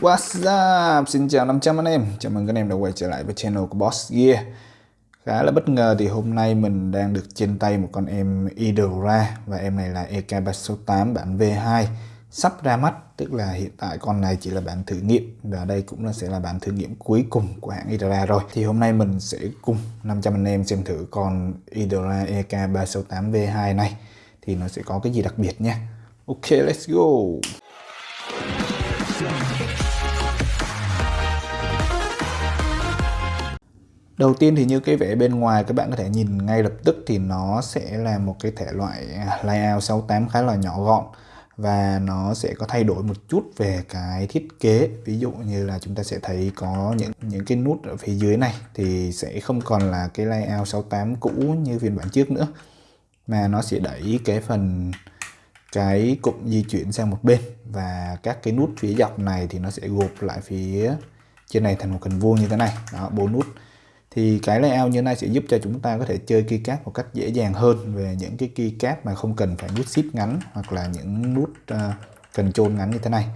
What's up? Xin chào 500 anh em. Chào mừng các anh em đã quay trở lại với channel của Boss Gear. Khá là bất ngờ thì hôm nay mình đang được trên tay một con em Idora Và em này là EK368 bản V2 Sắp ra mắt, Tức là hiện tại con này chỉ là bản thử nghiệm Và đây cũng là sẽ là bản thử nghiệm cuối cùng của hãng Idora rồi. Thì hôm nay mình sẽ cùng 500 anh em xem thử con Idora EK368 V2 này. Thì nó sẽ có cái gì đặc biệt nha. Ok, let's go. Đầu tiên thì như cái vẽ bên ngoài các bạn có thể nhìn ngay lập tức thì nó sẽ là một cái thể loại layout 68 khá là nhỏ gọn và nó sẽ có thay đổi một chút về cái thiết kế. Ví dụ như là chúng ta sẽ thấy có những những cái nút ở phía dưới này thì sẽ không còn là cái layout 68 cũ như phiên bản trước nữa, mà nó sẽ đẩy cái phần, cái cụm di chuyển sang một bên và các cái nút phía dọc này thì nó sẽ gộp lại phía trên này thành một hình vuông như thế này. Đó, bốn nút thì cái layout như này sẽ giúp cho chúng ta có thể chơi keycap một cách dễ dàng hơn về những cái keycap mà không cần phải nút shift ngắn hoặc là những nút uh, cần chôn ngắn như thế này.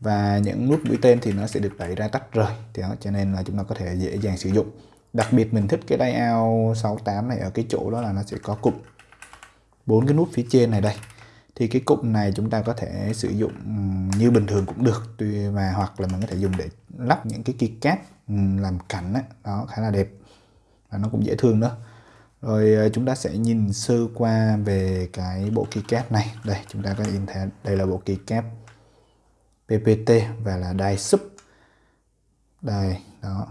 Và những nút mũi tên thì nó sẽ được đẩy ra tách rời thì đó, cho nên là chúng ta có thể dễ dàng sử dụng. Đặc biệt mình thích cái layout 68 này ở cái chỗ đó là nó sẽ có cụm bốn cái nút phía trên này đây. Thì cái cụm này chúng ta có thể sử dụng như bình thường cũng được tuy mà hoặc là mình có thể dùng để lắp những cái keycap Ừ, làm cảnh đó, đó khá là đẹp. Và nó cũng dễ thương nữa rồi ờ, chúng ta sẽ nhìn sơ qua về cái bộ keycap này. Đây chúng ta có nhìn thấy đây là bộ keycap PPT và là đai sub. Đây đó.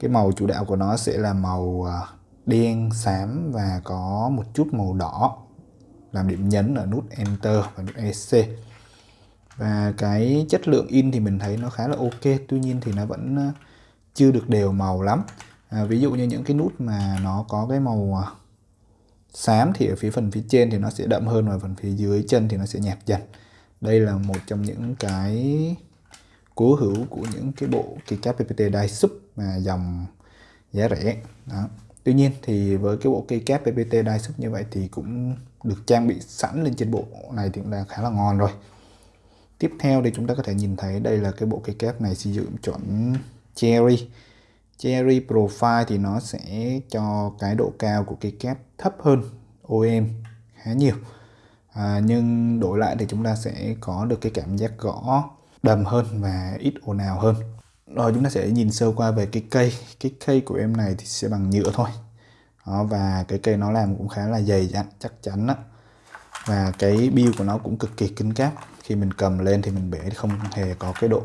Cái màu chủ đạo của nó sẽ là màu ờ, đen xám và có một chút màu đỏ làm điểm nhấn ở nút Enter và nút EC và cái chất lượng in thì mình thấy nó khá là ok tuy nhiên thì nó vẫn ờ, chưa được đều màu lắm. À, ví dụ như những cái nút mà nó có cái màu à, xám thì ở phía phần phía trên thì nó sẽ đậm hơn và phần phía dưới chân thì nó sẽ nhạt dần. Đây là một trong những cái cố hữu của những cái bộ keycap PPT đai sub mà dòng giá rẻ. Đó. Tuy nhiên thì với cái bộ keycap PPT đai sub như vậy thì cũng được trang bị sẵn lên trên bộ này thì cũng là khá là ngon rồi. Tiếp theo thì chúng ta có thể nhìn thấy đây là cái bộ cây kép này sử dụng chuẩn Cherry. Cherry Profile thì nó sẽ cho cái độ cao của cây kép thấp hơn om khá nhiều. À, nhưng đổi lại thì chúng ta sẽ có được cái cảm giác gõ đầm hơn và ít ồn ào hơn. Rồi chúng ta sẽ nhìn sơ qua về cái cây. Cái cây của em này thì sẽ bằng nhựa thôi. Đó, và cái cây nó làm cũng khá là dày dặn chắc chắn đó và cái bill của nó cũng cực kỳ cứng cáp. Khi mình cầm lên thì mình bể không hề có cái độ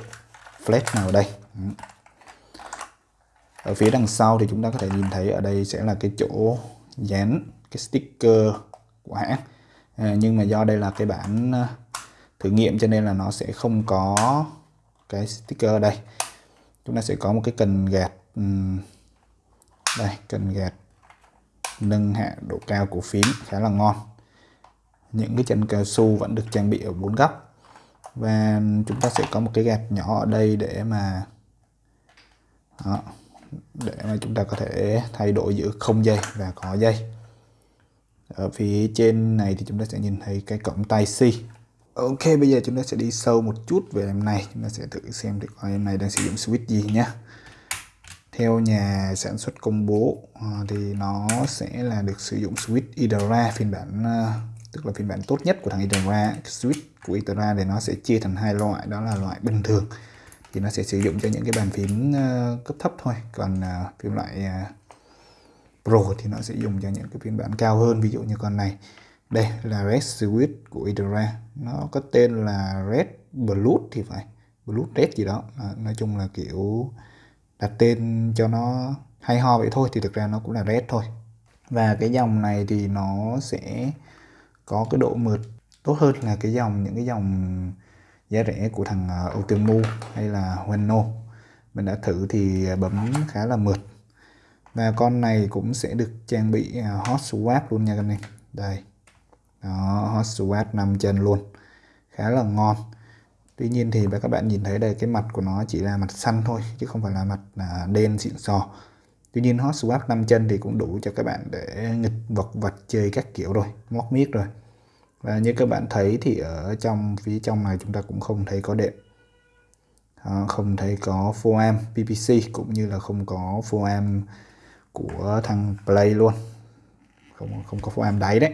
flat nào ở đây ở phía đằng sau thì chúng ta có thể nhìn thấy ở đây sẽ là cái chỗ dán cái sticker của hãng. À, nhưng mà do đây là cái bản à, thử nghiệm cho nên là nó sẽ không có cái sticker ở đây. Chúng ta sẽ có một cái cần gạt đây cần gạt nâng hạ độ cao của phím khá là ngon. Những cái chân cao su vẫn được trang bị ở bốn góc. Và chúng ta sẽ có một cái gạt nhỏ ở đây để mà đó, để mà chúng ta có thể thay đổi giữa không dây và có dây. Ở phía trên này thì chúng ta sẽ nhìn thấy cái cổng tai C. Ok, bây giờ chúng ta sẽ đi sâu một chút về em này. Chúng ta sẽ thử xem được em này đang sử dụng switch gì nhé theo nhà sản xuất công bố ờ, thì nó sẽ là được sử dụng switch Idra phiên bản ờ, tức là phiên bản tốt nhất của thằng Idra. switch của Idra thì nó sẽ chia thành hai loại, đó là loại bình thường thì nó sẽ sử dụng cho những cái bàn phím ờ, cấp thấp thôi. Còn ờ, phim loại ờ, Pro thì nó sẽ dùng cho những cái phiên bản cao hơn ví dụ như con này. Đây là Red Switch của Idora. Nó có tên là Red Bluetooth thì phải. Bluetooth Red gì đó. À, nói chung là kiểu đặt tên cho nó hay ho vậy thôi thì thực ra nó cũng là Red thôi. Và cái dòng này thì nó sẽ có cái độ mượt tốt hơn là cái dòng những cái dòng giá rẻ của thằng à, Ultimu hay là Hueno mình đã thử thì bấm khá là mượt. Và con này cũng sẽ được trang bị à, hot swap luôn nha các anh em. Đây. Đó hot swap 5 chân luôn. Khá là ngon. Tuy nhiên thì các bạn nhìn thấy đây cái mặt của nó chỉ là mặt xanh thôi chứ không phải là mặt à, đen xịn sò. Tuy nhiên hot swap 5 chân thì cũng đủ cho các bạn để nghịch vật vật chơi các kiểu rồi móc miết rồi và như các bạn thấy thì ở trong phía trong này chúng ta cũng không thấy có đệm. À, không thấy có foam PPC cũng như là không có foam của thằng Play luôn. Không không có foam đáy đấy.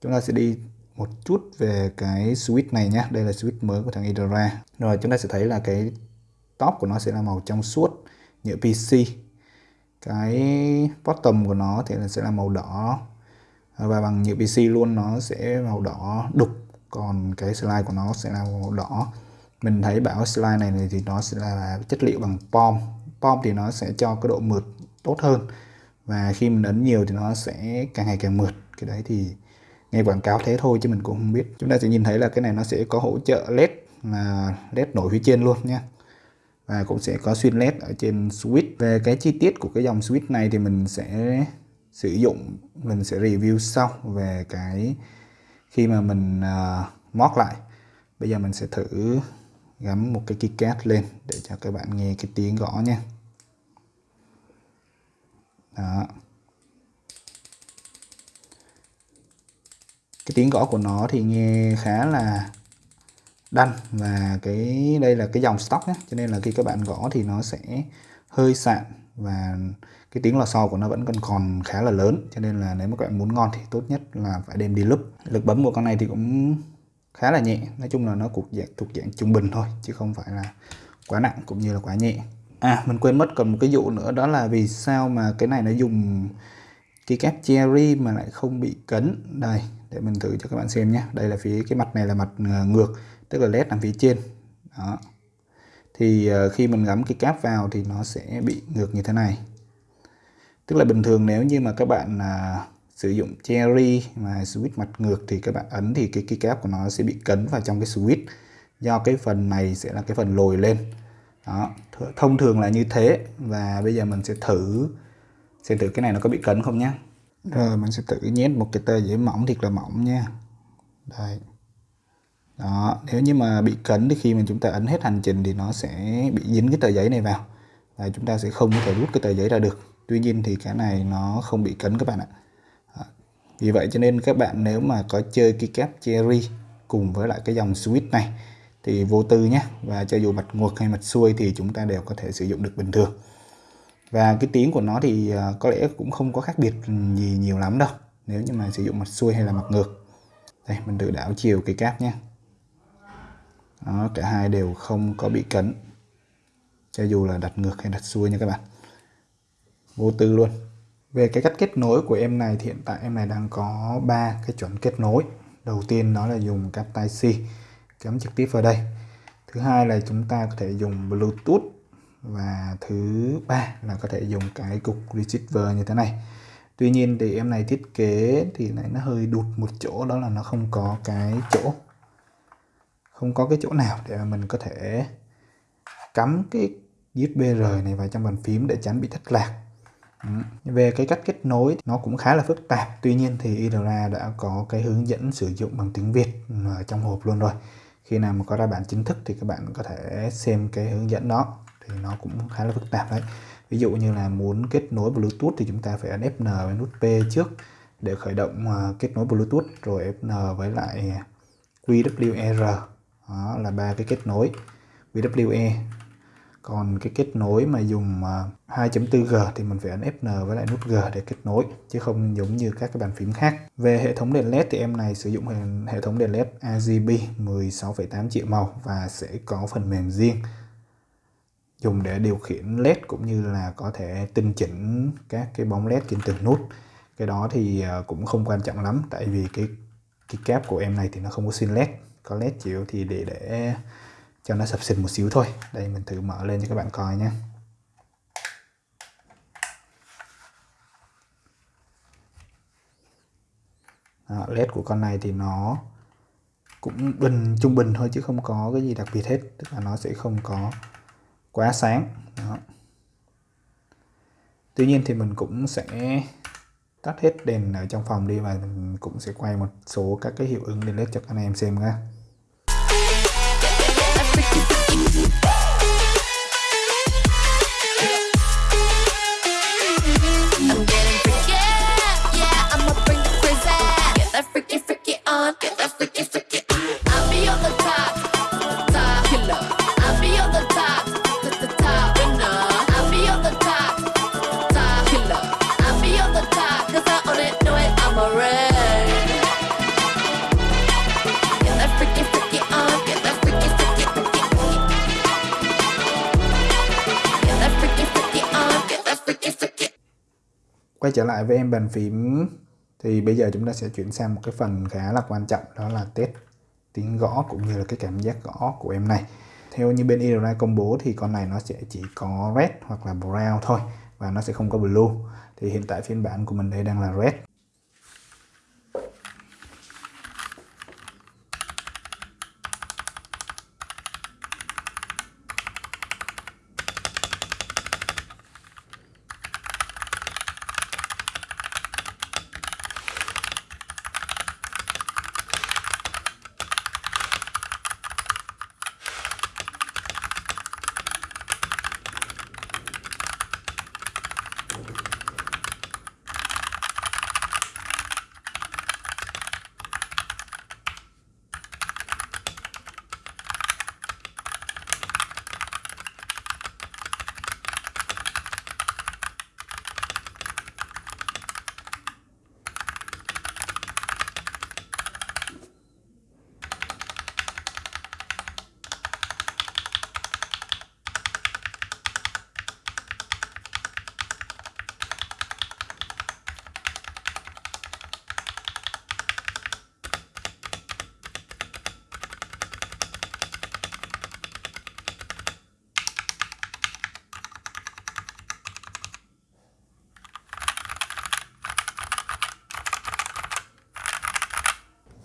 Chúng ta sẽ đi một chút về cái switch này nhé đây là switch mới của thằng Idra rồi chúng ta sẽ thấy là cái top của nó sẽ là màu trong suốt nhựa PC cái bottom của nó thì là sẽ là màu đỏ và bằng nhựa PC luôn, nó sẽ màu đỏ đục. Còn cái slide của nó sẽ là màu đỏ. Mình thấy bảo slide này thì nó sẽ là chất liệu bằng pom. Pom thì nó sẽ cho cái độ mượt tốt hơn. Và khi mình ấn nhiều thì nó sẽ càng ngày càng mượt. Cái đấy thì nghe quảng cáo thế thôi chứ mình cũng không biết. Chúng ta sẽ nhìn thấy là cái này nó sẽ có hỗ trợ led là led nổi phía trên luôn nha. Và cũng sẽ có xuyên led ở trên switch. Về cái chi tiết của cái dòng switch này thì mình sẽ sử dụng mình sẽ review sau về cái khi mà mình uh, mót lại. Bây giờ mình sẽ thử gắm một cái keycap lên để cho các bạn nghe cái tiếng gõ nha. Đó. Cái tiếng gõ của nó thì nghe khá là đanh và cái đây là cái dòng stock nhé cho nên là khi các bạn gõ thì nó sẽ hơi sạn và cái tiếng lò xo của nó vẫn còn còn khá là lớn, cho nên là nếu mà các bạn muốn ngon thì tốt nhất là phải đem đi lúp. Lực bấm của con này thì cũng khá là nhẹ, nói chung là nó thuộc dạng thuộc dạng trung bình thôi, chứ không phải là quá nặng cũng như là quá nhẹ. À mình quên mất còn một cái dụ nữa, đó là vì sao mà cái này nó dùng cái kép cherry mà lại không bị cấn. Đây, để mình thử cho các bạn xem nhé. Đây là phía cái mặt này là mặt ờ, ngược, tức là led nằm phía trên. Đó. Thì ờ, khi mình gắm cái cáp vào thì nó sẽ bị ngược như thế này tức là bình thường nếu như mà các bạn à, sử dụng cherry mà switch mặt ngược thì các bạn ấn thì cái keycap của nó sẽ bị cấn vào trong cái switch do cái phần này sẽ là cái phần lồi lên. Đó thông thường là như thế. Và bây giờ mình sẽ thử xem thử cái này nó có bị cấn không nhé rồi mình sẽ tự nhét một cái tờ giấy mỏng thiệt là mỏng nha. Đây. Đó nếu như mà bị cấn thì khi mà chúng ta ấn hết hành trình thì nó sẽ bị dính cái tờ giấy này vào. Và chúng ta sẽ không có thể rút cái tờ giấy ra được tuy nhiên thì cái này nó không bị cấn các bạn ạ. Ờ, vì vậy cho nên các bạn nếu mà có chơi keycap cherry cùng với lại cái dòng switch này thì vô tư nhé. Và cho dù mặt ngược hay mặt xuôi thì chúng ta đều có thể sử dụng được bình thường. Và cái tiếng của nó thì ờ, có lẽ cũng không có khác biệt gì nhiều lắm đâu nếu như mà sử dụng mặt xuôi hay là mặt ngược. Đây mình tự đảo chiều cái cáp nhé. Đó, cả hai đều không có bị cấn cho dù là đặt ngược hay đặt xuôi nha các bạn vô tư luôn. Về cái cách kết nối của em này thì hiện tại em này đang có ba cái chuẩn kết nối. Đầu tiên nó là dùng cáp tai C, cắm trực tiếp vào đây. Thứ hai là chúng ta có thể dùng Bluetooth. Và thứ ba là có thể dùng cái cục receiver như thế này. Tuy nhiên thì em này thiết kế thì này nó hơi đụt một chỗ, đó là nó không có cái chỗ, không có cái chỗ nào để mà mình có thể cắm cái USB-R này vào trong bàn phím để tránh bị thất lạc. Về cái cách kết nối nó cũng khá là phức tạp. Tuy nhiên thì IDRA đã có cái hướng dẫn sử dụng bằng tiếng Việt ở trong hộp luôn rồi. Khi nào mà có ra bản chính thức thì các bạn có thể xem cái hướng dẫn đó. Thì nó cũng khá là phức tạp đấy. Ví dụ như là muốn kết nối Bluetooth thì chúng ta phải ấn Fn với nút P trước để khởi động ờ, kết nối Bluetooth, rồi Fn với lại QWER đó là ba cái kết nối QWE còn cái kết nối mà dùng à, 2.4G thì mình phải ấn Fn với lại nút G để kết nối chứ không giống như các cái bàn phím khác. Về hệ thống đèn led thì em này sử dụng hệ thống đèn led RGB 16,8 triệu màu và sẽ có phần mềm riêng. Dùng để điều khiển led cũng như là có thể tinh chỉnh các cái bóng led trên từng nút. Cái đó thì à, cũng không quan trọng lắm tại vì cái cái cáp của em này thì nó không có xin led có led chịu thì để để cho nó sập xịt một xíu thôi. Đây mình thử mở lên cho các bạn coi nhé. À, led của con này thì nó cũng bình trung bình thôi chứ không có cái gì đặc biệt hết. Tức là nó sẽ không có quá sáng. Đó. tuy nhiên thì mình cũng sẽ tắt hết đèn ở trong phòng đi và mình cũng sẽ quay một số các cái hiệu ứng đèn led cho các anh em xem nha Bye. Quay trở lại với em bàn phím, thì bây giờ chúng ta sẽ chuyển sang một cái phần khá là quan trọng, đó là test tiếng gõ cũng như là cái cảm giác gõ của em này. Theo như bên Edelrai công bố thì con này nó sẽ chỉ có red hoặc là brown thôi và nó sẽ không có blue. Thì hiện tại phiên bản của mình đây đang là red.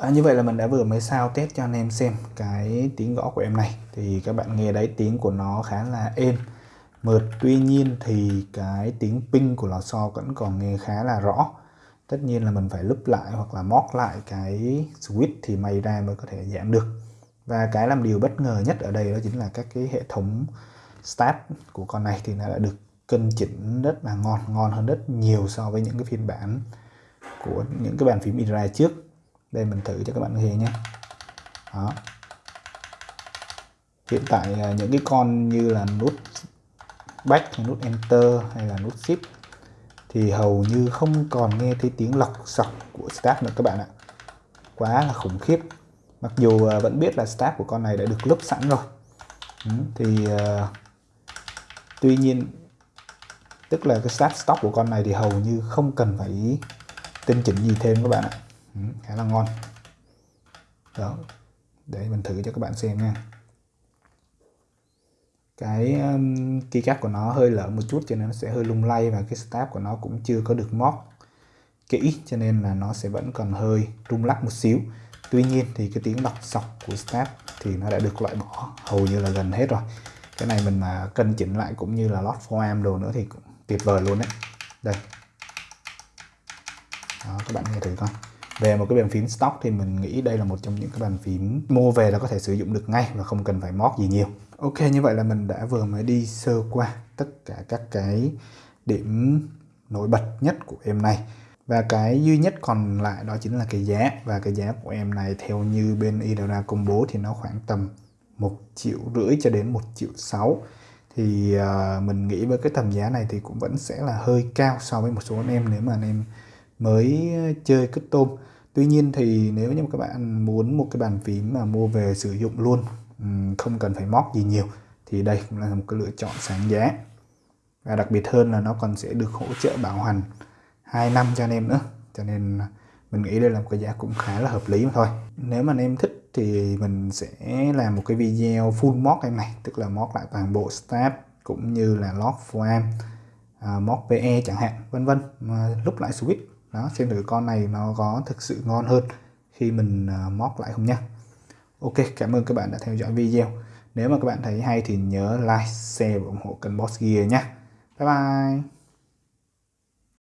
À, như vậy là mình đã vừa mới sao test cho anh em xem cái tiếng gõ của em này. Thì các bạn nghe đấy tiếng của nó khá là êm. Mượt tuy nhiên thì cái tiếng ping của lò xo vẫn còn nghe khá là rõ. Tất nhiên là mình phải lúp lại hoặc là móc lại cái switch thì may ra mới có thể giảm được. Và cái làm điều bất ngờ nhất ở đây đó chính là các cái hệ thống start của con này thì nó đã được cân chỉnh rất là ngon ngon hơn rất nhiều so với những cái phiên bản của những cái bàn phím Indra trước đây mình thử cho các bạn nghe nhé. Đó. Hiện tại à, những cái con như là nút back hay nút enter hay là nút shift thì hầu như không còn nghe thấy tiếng lọc sọc của start nữa các bạn ạ. Quá là khủng khiếp. Mặc dù à, vẫn biết là start của con này đã được lúp sẵn rồi. Ừ, thì uh, tuy nhiên tức là cái start stop của con này thì hầu như không cần phải tinh chỉnh gì thêm các bạn ạ ừ, khá là ngon. Đó để mình thử cho các bạn xem nha. Cái um, keycap của nó hơi lở một chút cho nên nó sẽ hơi lung lay và cái stab của nó cũng chưa có được móc kỹ cho nên là nó sẽ vẫn còn hơi rung lắc một xíu. Tuy nhiên thì cái tiếng đọc sọc của stab thì nó đã được loại bỏ hầu như là gần hết rồi. Cái này mình mà cân chỉnh lại cũng như là lót foam đồ nữa thì cũng tuyệt vời luôn đấy. Đây. Đó các bạn nghe thử coi về một cái bàn phím stock thì mình nghĩ đây là một trong những cái bàn phím mua về là có thể sử dụng được ngay và không cần phải mót gì nhiều. Ok như vậy là mình đã vừa mới đi sơ qua tất cả các cái điểm nổi bật nhất của em này. Và cái duy nhất còn lại đó chính là cái giá. Và cái giá của em này theo như bên Idora công bố thì nó khoảng tầm một triệu rưỡi cho đến một triệu sáu. Thì uh, mình nghĩ với cái tầm giá này thì cũng vẫn sẽ là hơi cao so với một số anh em nếu mà anh em mới chơi cất tôm tuy nhiên thì nếu như các bạn muốn một cái bàn phím mà mua về sử dụng luôn không cần phải móc gì nhiều thì đây cũng là một cái lựa chọn sáng giá. Và đặc biệt hơn là nó còn sẽ được hỗ trợ bảo hành 2 năm cho anh em nữa. Cho nên mình nghĩ đây là một cái giá cũng khá là hợp lý mà thôi. Nếu mà anh em thích thì mình sẽ làm một cái video full mod em này tức là mod lại toàn bộ step cũng như là lock form uh, à, mod PE chẳng hạn vân vân. Lúc lại switch đó, xem thử con này nó có thực sự ngon hơn khi mình à, móc lại không nhé ok, cảm ơn các bạn đã theo dõi video. Nếu mà các bạn thấy hay thì nhớ like, share và ủng hộ kênh Boss Gear nhé bye bye!